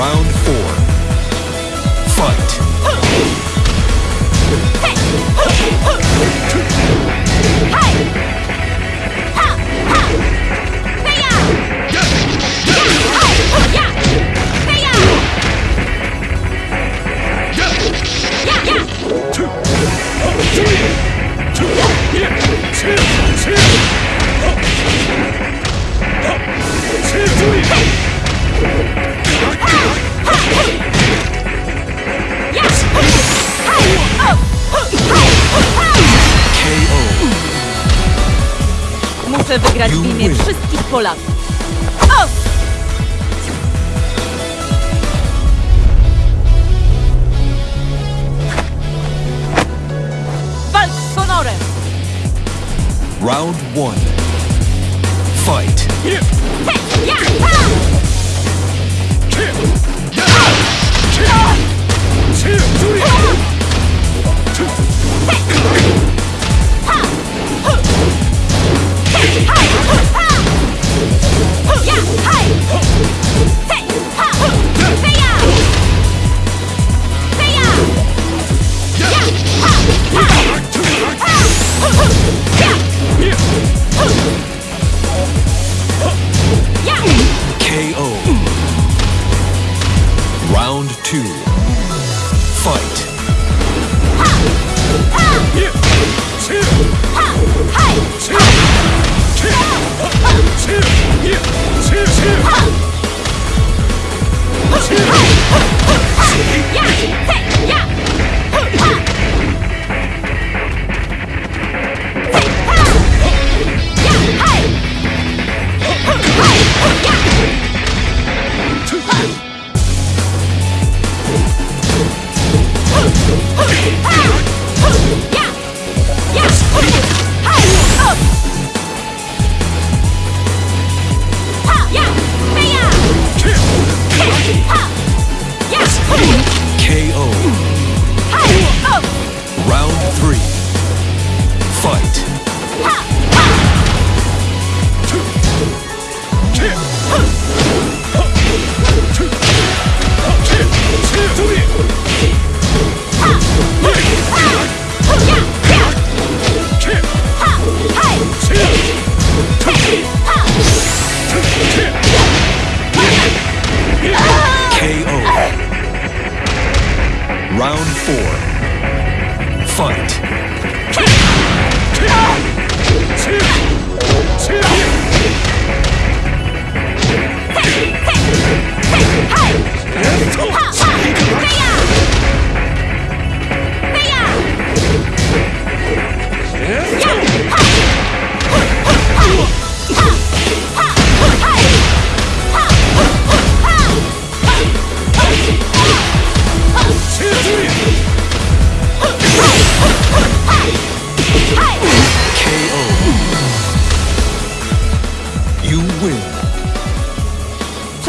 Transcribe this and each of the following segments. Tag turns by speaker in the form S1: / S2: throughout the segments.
S1: Round four. Fight. KO.
S2: W imię wszystkich Polaków. O! Walcz z honorem!
S1: Round one. Fight. KO. Round two. Fight. KO.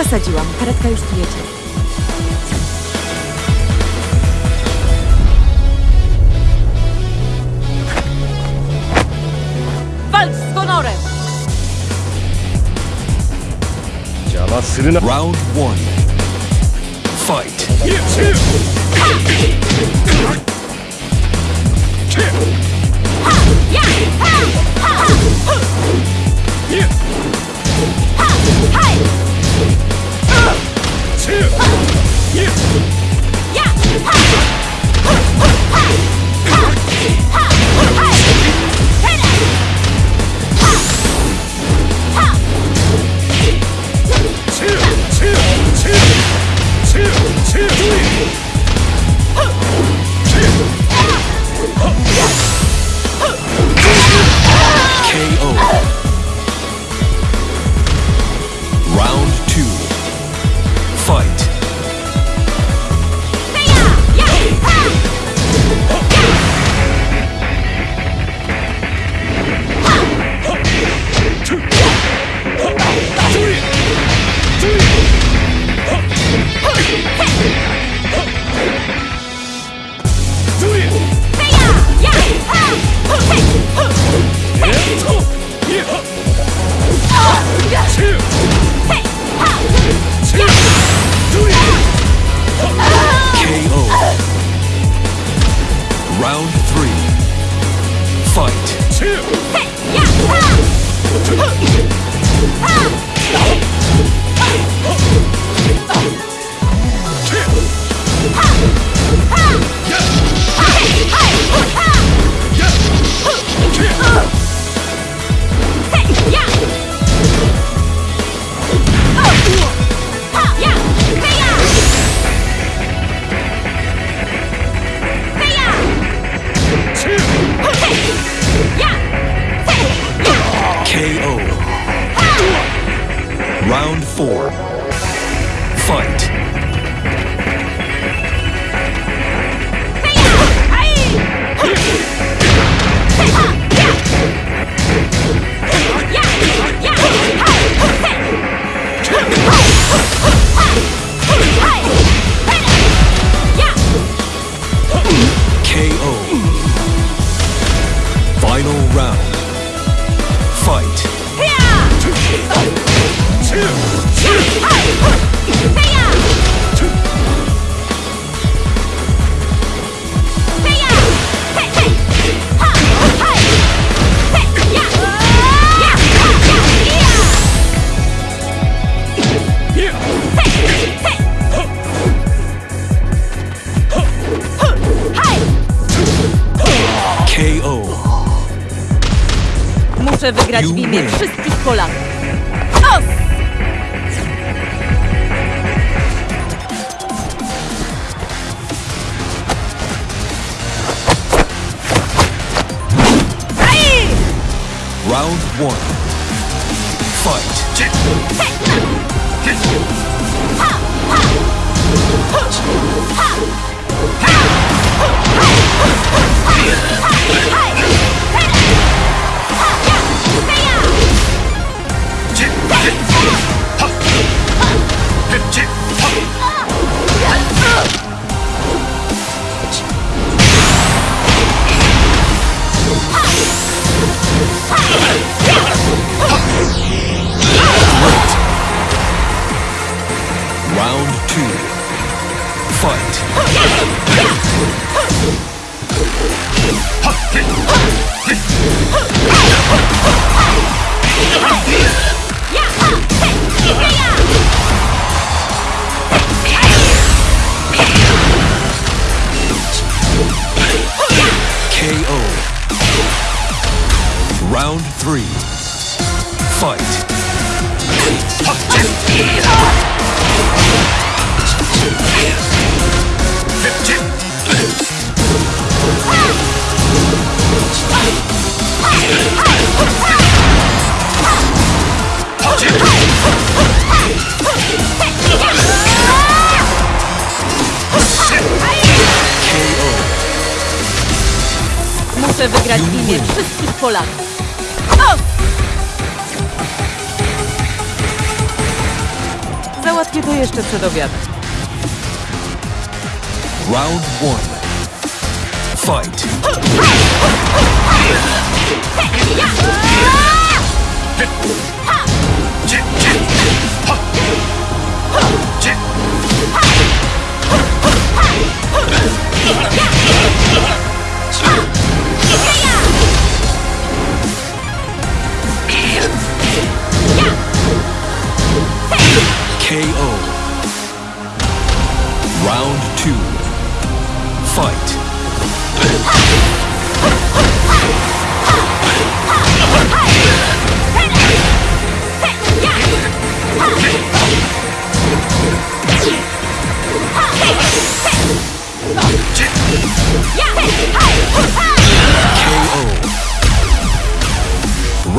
S2: Przesadziłam, karetka już tu jedzie.
S1: Round one. Fight.
S2: Wygrać w imię wszystkich Polaków. Os!
S1: Round one. Fight. Round
S2: Muszę wygrać imię wszystkich Polaków. Os! Załatwię to jeszcze przed obiadem.
S1: Round one. Fight. KO.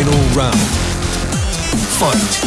S1: Final round. Fight.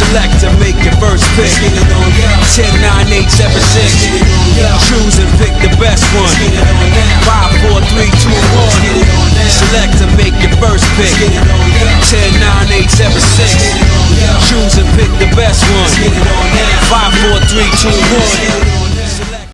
S3: Select and make your first pick. 10, 9, 8, 7, 6. Choose and pick the best one. 5, 4, 3, 2, 1. Select and make your first pick. 10, 9, 8, 7, 6. Choose and pick the best one. 5, 4, 3, 2, 1.